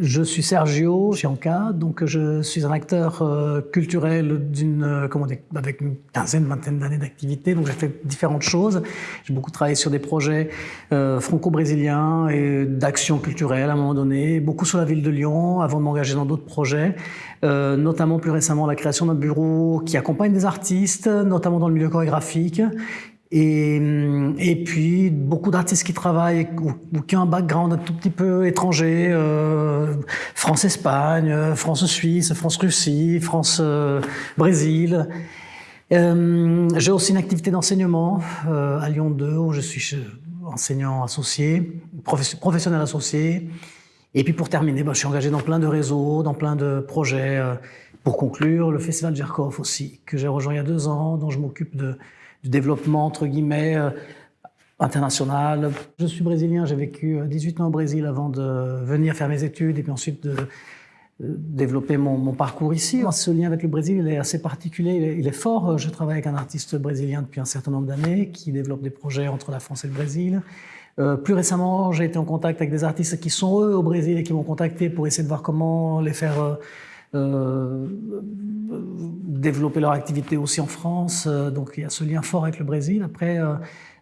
Je suis Sergio Chianca, donc je suis un acteur euh, culturel d'une, euh, comment dire, avec une quinzaine, vingtaine d'années d'activité. Donc j'ai fait différentes choses. J'ai beaucoup travaillé sur des projets euh, franco-brésiliens et d'action culturelle à un moment donné, beaucoup sur la ville de Lyon avant de m'engager dans d'autres projets, notamment plus récemment la création d'un bureau qui accompagne des artistes, notamment dans le milieu chorégraphique, et, et puis beaucoup d'artistes qui travaillent ou, qui ont un background un tout petit peu étranger, euh, France-Espagne, France-Suisse, France-Russie, France-Brésil. Euh, J'ai aussi une activité d'enseignement euh, à Lyon 2 où je suis enseignant associé, professionnel associé. Et puis pour terminer, bah, je suis engagé dans plein de réseaux, dans plein de projets. Pour conclure, le Festival Jerkov aussi, que j'ai rejoint il y a deux ans, dont je m'occupe de du développement, entre guillemets, euh, international. Je suis brésilien, j'ai vécu 18 euh, ans au Brésil avant de venir faire mes études et puis ensuite de euh, développer mon, parcours ici. Ce lien avec le Brésil, il est assez particulier, il est, fort. Je travaille avec un artiste brésilien depuis un certain nombre d'années qui développe des projets entre la France et le Brésil. plus récemment, j'ai été en contact avec des artistes qui sont eux au Brésil et qui m'ont contacté pour essayer de voir comment les faire développer leur activité aussi en France. Euh, donc il y a ce lien fort avec le Brésil. Après,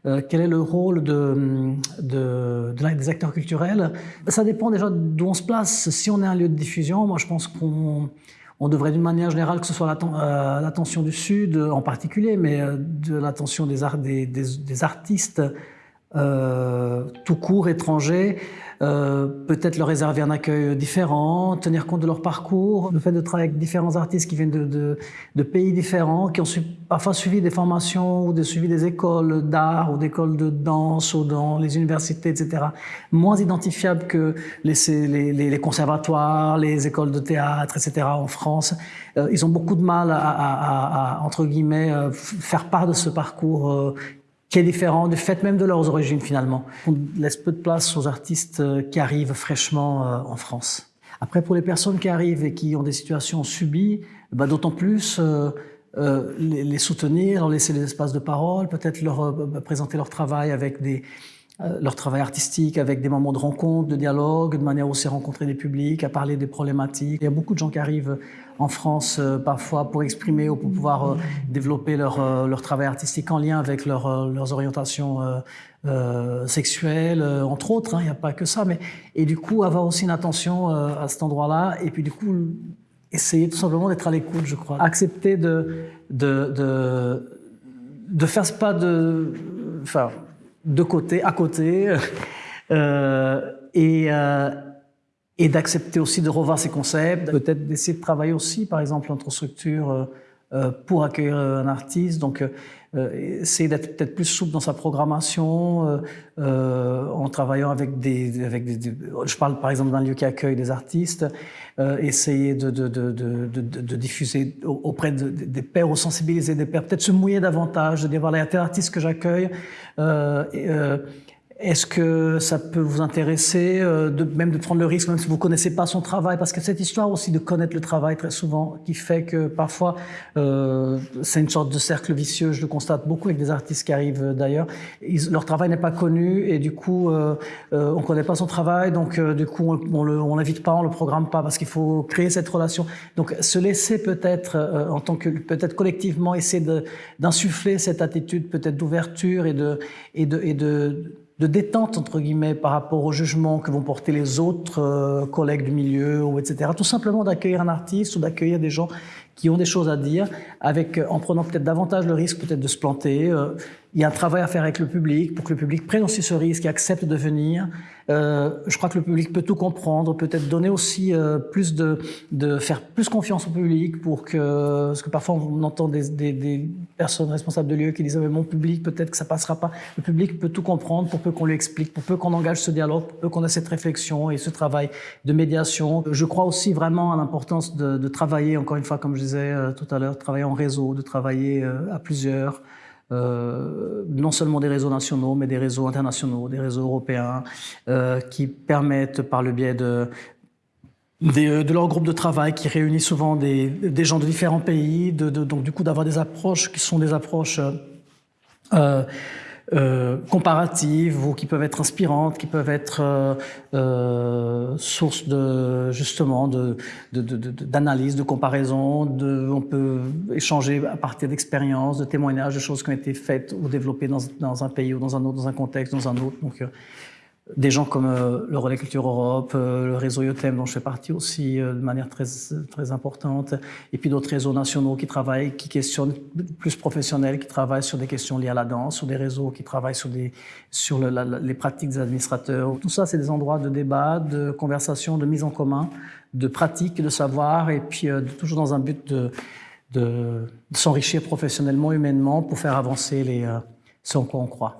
euh, quel est le rôle de, de, des acteurs culturels? Ça dépend déjà d'où on se place. Si on est un lieu de diffusion, moi je pense qu'on on devrait d'une manière générale, que ce soit l'attention du Sud en particulier, mais de l'attention des, artistes euh, tout court étrangers, euh, peut-être leur réserver un accueil différent, tenir compte de leur parcours, le fait de travailler avec différents artistes qui viennent de, de, de pays différents, qui ont su, parfois suivi des formations ou de suivi des écoles d'art ou d'écoles de danse ou dans les universités, etc. Moins identifiables que les, les, les conservatoires, les écoles de théâtre, etc. en France. Euh, ils ont beaucoup de mal à, à, à, entre guillemets, euh, faire part de ce parcours qui est différent du fait même de leurs origines finalement. On laisse peu de place aux artistes euh, qui arrivent fraîchement euh, en France. Après, pour les personnes qui arrivent et qui ont des situations subies, bah, d'autant plus euh, euh, les, soutenir, leur laisser des espaces de parole, peut-être leur bah, présenter leur travail avec des, euh, leur travail artistique avec des moments de rencontre, de dialogue, de manière aussi à rencontrer des publics, à parler des problématiques. Il y a beaucoup de gens qui arrivent en France euh, parfois pour exprimer ou pour pouvoir euh, développer leur, leur travail artistique en lien avec leur, leurs orientations sexuelles, entre autres. Hein, il n'y a pas que ça. Mais, et du coup, avoir aussi une attention à cet endroit-là. Et puis du coup, essayer tout simplement d'être à l'écoute, je crois. Accepter de, de, de, de faire ce pas de... Enfin, de côté, à côté, euh, et, euh, et d'accepter aussi de revoir ces concepts, peut-être d'essayer de travailler aussi, par exemple, entre structures euh, euh pour accueillir un artiste, donc euh, essayer d'être peut-être plus souple dans sa programmation, euh, en travaillant avec des, avec des, je parle par exemple d'un lieu qui accueille des artistes, essayer de, de, de, de, diffuser auprès des pairs ou sensibiliser des pairs, peut-être se mouiller davantage, de dire voilà, il y a tel artiste que j'accueille, euh, est-ce que ça peut vous intéresser, euh, de, même de prendre le risque, même si vous connaissez pas son travail, parce que cette histoire aussi de connaître le travail très souvent, qui fait que parfois euh, c'est une sorte de cercle vicieux. Je le constate beaucoup avec des artistes qui arrivent euh, d'ailleurs. Leur travail n'est pas connu et du coup euh, euh, on connaît pas son travail, donc euh, du coup on, le, on l'invite pas, on le programme pas parce qu'il faut créer cette relation. Donc se laisser peut-être en tant que peut-être collectivement essayer d'insuffler cette attitude peut-être d'ouverture et de et de et de de détente, entre guillemets, par rapport au jugement que vont porter les autres euh, collègues du milieu, ou etc. Tout simplement d'accueillir un artiste ou d'accueillir des gens qui ont des choses à dire, avec, euh, en prenant peut-être davantage le risque peut-être de se planter. Euh, il y a un travail à faire avec le public pour que le public prenne aussi ce risque et accepte de venir. Euh, je crois que le public peut tout comprendre, peut-être donner aussi euh, plus de, de faire plus confiance au public pour que, parce que parfois on entend des, des, des personnes responsables de lieux qui disent ah, mais mon public peut-être que ça passera pas. Le public peut tout comprendre pour peu qu'on lui explique, pour peu qu'on engage ce dialogue, pour peu qu'on ait cette réflexion et ce travail de médiation. Je crois aussi vraiment à l'importance de, de, travailler, encore une fois comme je disais euh, tout à l'heure, travailler en réseau, de travailler euh, à plusieurs. Euh, non seulement des réseaux nationaux, mais des réseaux internationaux, des réseaux européens, euh, qui permettent par le biais de, de, de leur groupe de travail, qui réunit souvent des, des gens de différents pays, de, de, donc du coup d'avoir des approches qui sont des approches euh, euh, comparatives ou qui peuvent être inspirantes, qui peuvent être euh, euh source de justement de d'analyse, de, de, comparaison. De, on peut échanger à partir d'expériences, de témoignages, de choses qui ont été faites ou développées dans, dans, un pays ou dans un autre, dans un contexte, dans un autre. Donc, euh, des gens comme euh, le Relais Culture Europe, euh, le réseau IOTEM dont je fais partie aussi euh, de manière très, très importante, et puis d'autres réseaux nationaux qui travaillent, qui questionnent, plus professionnels, qui travaillent sur des questions liées à la danse, sur des réseaux qui travaillent sur, des, sur le, les pratiques des administrateurs. Tout ça, c'est des endroits de débat, de conversation, de mise en commun, de pratique, de savoir, et puis toujours dans un but de, de, de s'enrichir professionnellement, humainement, pour faire avancer les, ce en quoi on croit.